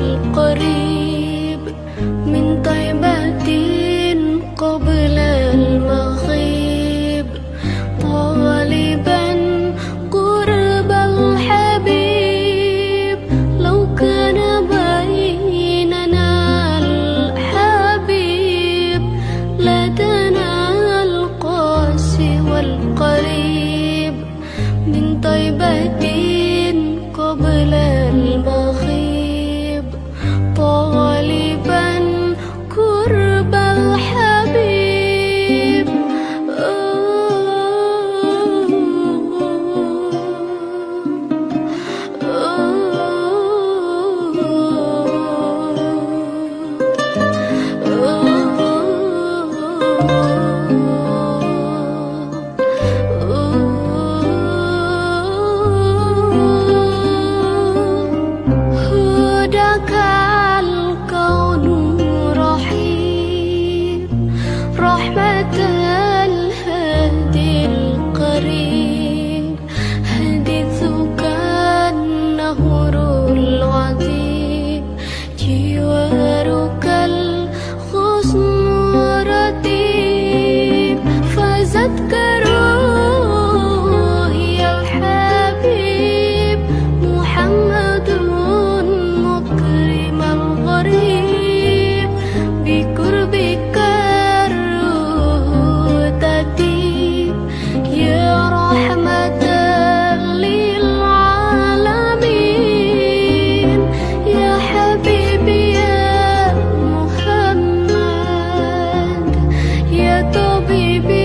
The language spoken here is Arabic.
والقريب 一笔。